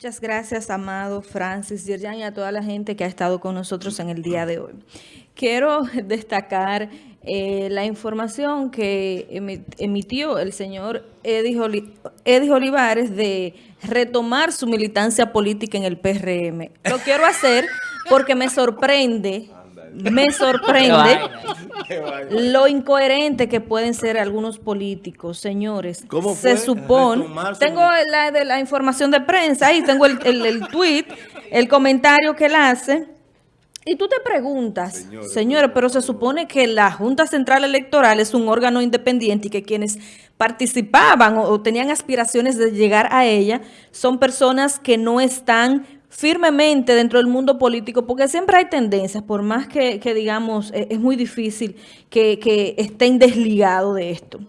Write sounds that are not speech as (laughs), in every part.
Muchas gracias, Amado, Francis, Yerjan y a toda la gente que ha estado con nosotros en el día de hoy. Quiero (laughs) destacar eh, la información que emitió el señor Eddie, Olivares de retomar su militancia política en el PRM. Lo quiero hacer porque me sorprende me sorprende lo incoherente que pueden ser algunos políticos, señores. ¿Cómo Se supone, tengo la de la información de prensa, ahí tengo el, el, tweet, el comentario que él hace. Y tú te preguntas, señores, pero se supone que la Junta Central Electoral es un órgano independiente y que quienes participaban o tenían aspiraciones de llegar a ella son personas que no están firmemente dentro del mundo político, porque siempre hay tendencias, por más que, digamos, e, es muy difícil que, que estén desligados de esto.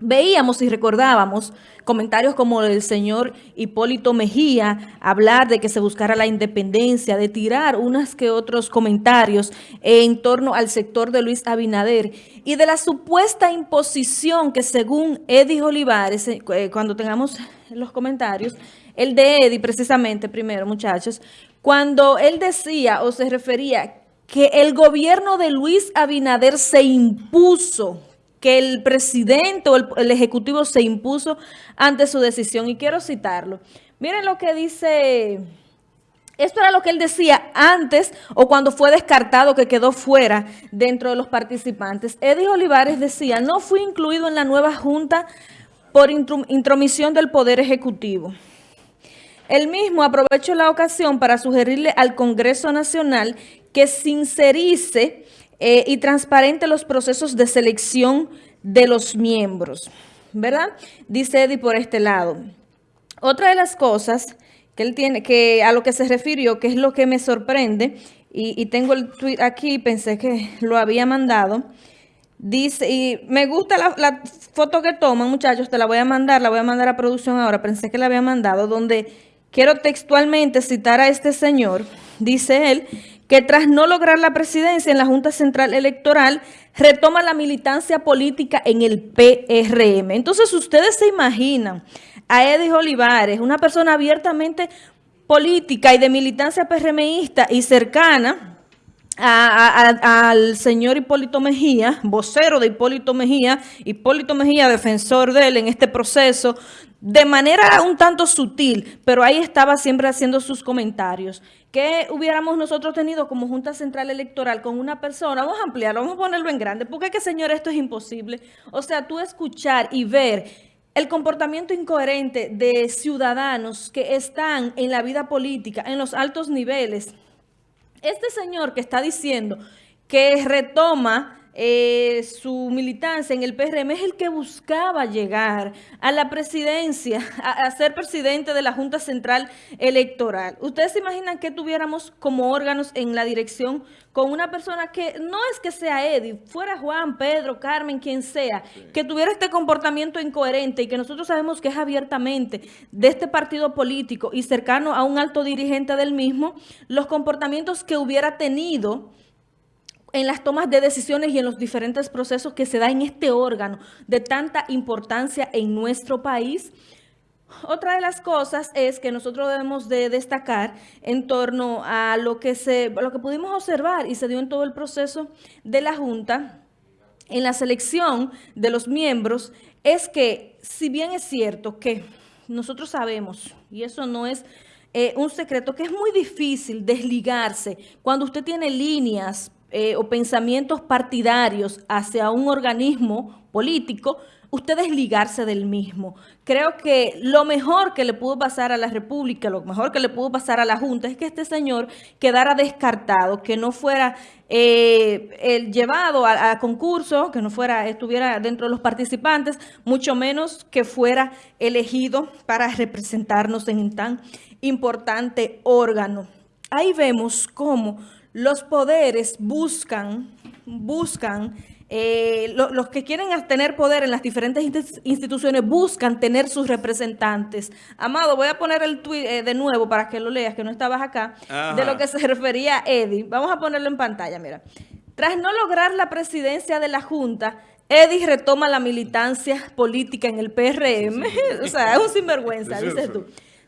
Veíamos y recordábamos comentarios como el señor Hipólito Mejía, hablar de que se buscara la independencia, de tirar unas que otros comentarios en torno al sector de Luis Abinader y de la supuesta imposición que según Eddie Olivares, eh, cuando tengamos los comentarios, el de Eddie precisamente primero muchachos, cuando él decía o se refería que el gobierno de Luis Abinader se impuso que el presidente o el, ejecutivo se impuso ante su decisión. Y quiero citarlo. Miren lo que dice... Esto era lo que él decía antes o cuando fue descartado que quedó fuera dentro de los participantes. Eddie Olivares decía, no fui incluido en la nueva Junta por intromisión del Poder Ejecutivo. Él mismo aprovechó la ocasión para sugerirle al Congreso Nacional que sincerice eh, y transparente los procesos de selección de los miembros, ¿verdad? Dice Eddie por este lado. Otra de las cosas que él tiene, que a lo que se refirió, que es lo que me sorprende, y, tengo el tweet aquí, pensé que lo había mandado, dice, y me gusta la, la, foto que toman, muchachos, te la voy a mandar, la voy a mandar a producción ahora, pensé que la había mandado, donde quiero textualmente citar a este señor, dice él, que tras no lograr la presidencia en la Junta Central Electoral, retoma la militancia política en el PRM. Entonces, ustedes se imaginan a Edith Olivares, una persona abiertamente política y de militancia PRMista y cercana al señor Hipólito Mejía, vocero de Hipólito Mejía, Hipólito Mejía, defensor de él en este proceso, de manera un tanto sutil, pero ahí estaba siempre haciendo sus comentarios. ¿Qué hubiéramos nosotros tenido como Junta Central Electoral con una persona? Vamos a ampliarlo, vamos a ponerlo en grande, porque que, señor, esto es imposible. O sea, tú escuchar y ver el comportamiento incoherente de ciudadanos que están en la vida política, en los altos niveles. Este señor que está diciendo que retoma eh, su militancia en el PRM es el que buscaba llegar a la presidencia, a, ser presidente de la Junta Central Electoral. ¿Ustedes se imaginan que tuviéramos como órganos en la dirección con una persona que no es que sea Eddie, fuera Juan, Pedro, Carmen, quien sea, que tuviera este comportamiento incoherente y que nosotros sabemos que es abiertamente de este partido político y cercano a un alto dirigente del mismo, los comportamientos que hubiera tenido en las tomas de decisiones y en los diferentes procesos que se da en este órgano de tanta importancia en nuestro país. Otra de las cosas es que nosotros debemos de destacar en torno a lo que, se, lo que pudimos observar y se dio en todo el proceso de la Junta, en la selección de los miembros, es que si bien es cierto que nosotros sabemos, y eso no es eh, un secreto, que es muy difícil desligarse cuando usted tiene líneas eh, o pensamientos partidarios hacia un organismo político, usted desligarse del mismo. Creo que lo mejor que le pudo pasar a la República, lo mejor que le pudo pasar a la Junta es que este señor quedara descartado, que no fuera eh, llevado a, concurso, que no fuera estuviera dentro de los participantes, mucho menos que fuera elegido para representarnos en tan importante órgano. Ahí vemos cómo los poderes buscan, buscan, eh, los que quieren tener poder en las diferentes instituciones buscan tener sus representantes. Amado, voy a poner el tweet eh, de nuevo para que lo leas, que no estabas acá, de lo que se refería a Eddie. Vamos a ponerlo en pantalla, mira. Tras no lograr la presidencia de la Junta, Eddie retoma la militancia política en el PRM. (laughs) o sea, es un sinvergüenza, dices tú.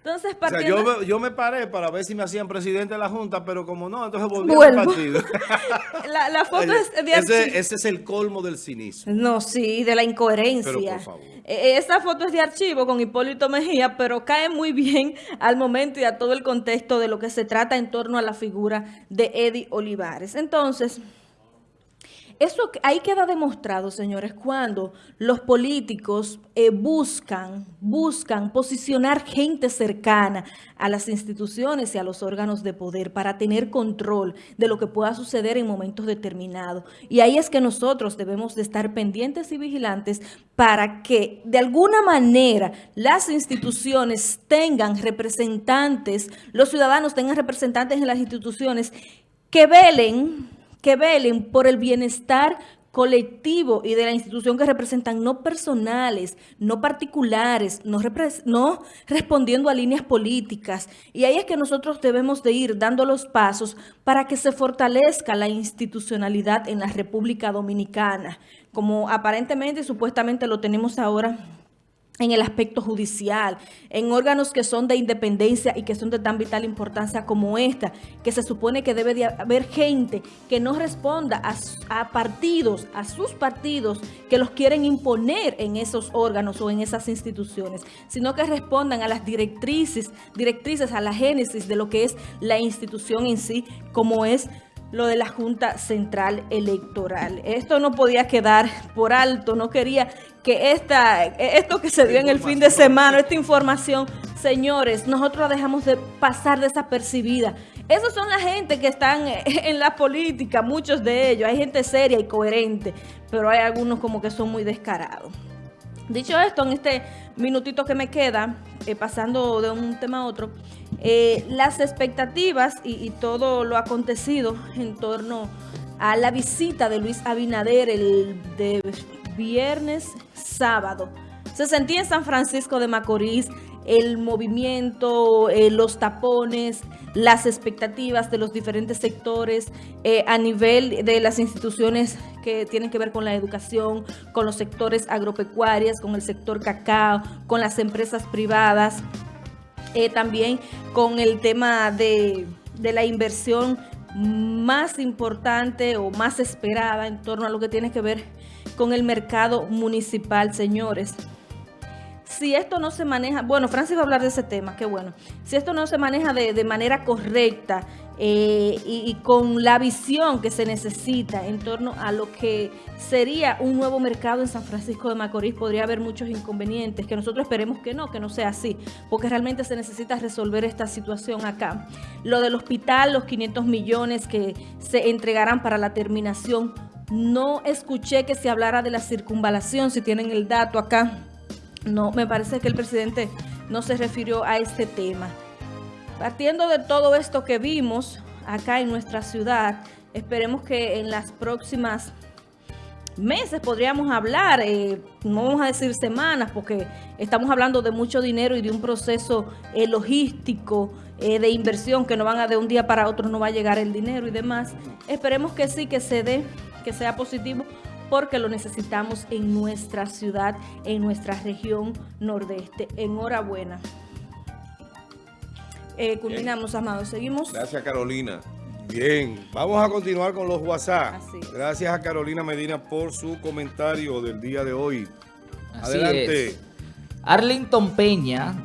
Entonces, O sea, partiendo... yo, yo me paré para ver si me hacían presidente de la Junta, pero como no, entonces volví al partido. (laughs) la, la foto es de archivo. ese, ese es el colmo del cinismo. No, sí, de la incoherencia. Pero, por favor. Eh, Esa foto es de archivo con Hipólito Mejía, pero cae muy bien al momento y a todo el contexto de lo que se trata en torno a la figura de Eddie Olivares. Entonces, eso ahí queda demostrado, señores, cuando los políticos eh, buscan, buscan posicionar gente cercana a las instituciones y a los órganos de poder para tener control de lo que pueda suceder en momentos determinados. Y ahí es que nosotros debemos de estar pendientes y vigilantes para que de alguna manera las instituciones tengan representantes, los ciudadanos tengan representantes en las instituciones que velen que velen por el bienestar colectivo y de la institución que representan, no personales, no particulares, no, respondiendo a líneas políticas. Y ahí es que nosotros debemos de ir dando los pasos para que se fortalezca la institucionalidad en la República Dominicana, como aparentemente y supuestamente lo tenemos ahora en el aspecto judicial, en órganos que son de independencia y que son de tan vital importancia como esta, que se supone que debe de haber gente que no responda a, a partidos, a sus partidos que los quieren imponer en esos órganos o en esas instituciones, sino que respondan a las directrices, directrices, a la génesis de lo que es la institución en sí, como es lo de la Junta Central Electoral. Esto no podía quedar por alto, no quería que esta, esto que se dio en el fin de semana, esta información, señores, nosotros la dejamos de pasar desapercibida. Esos son la gente que están en la política, muchos de ellos, hay gente seria y coherente, pero hay algunos como que son muy descarados. Dicho esto, en este minutito que me queda, eh, pasando de un tema a otro, eh, las expectativas y, y todo lo acontecido en torno a la visita de Luis Abinader el de viernes, sábado. Se sentía en San Francisco de Macorís el movimiento, eh, los tapones, las expectativas de los diferentes sectores eh, a nivel de las instituciones que tienen que ver con la educación, con los sectores agropecuarios, con el sector cacao, con las empresas privadas, eh, también con el tema de, de la inversión más importante o más esperada en torno a lo que tiene que ver con el mercado municipal, señores si esto no se maneja, bueno, Francis va a hablar de ese tema, qué bueno, si esto no se maneja de, manera correcta eh, y, y con la visión que se necesita en torno a lo que sería un nuevo mercado en San Francisco de Macorís, podría haber muchos inconvenientes, que nosotros esperemos que no, que no sea así, porque realmente se necesita resolver esta situación acá. Lo del hospital, los 500 millones que se entregarán para la terminación, no escuché que se hablara de la circunvalación, si tienen el dato acá. No, me parece que el presidente no se refirió a este tema. Partiendo de todo esto que vimos acá en nuestra ciudad, esperemos que en las próximas meses podríamos hablar, eh, no vamos a decir semanas, porque estamos hablando de mucho dinero y de un proceso eh, logístico, eh, de inversión, que no van a de un día para otro, no va a llegar el dinero y demás. Esperemos que sí, que se dé, que sea positivo, porque lo necesitamos en nuestra ciudad, en nuestra región nordeste. Enhorabuena. Eh, culminamos, amados. Seguimos. Gracias, Carolina. Bien, vamos a continuar con los WhatsApp. Gracias a Carolina Medina por su comentario del día de hoy. Así Adelante. es. Arlington Peña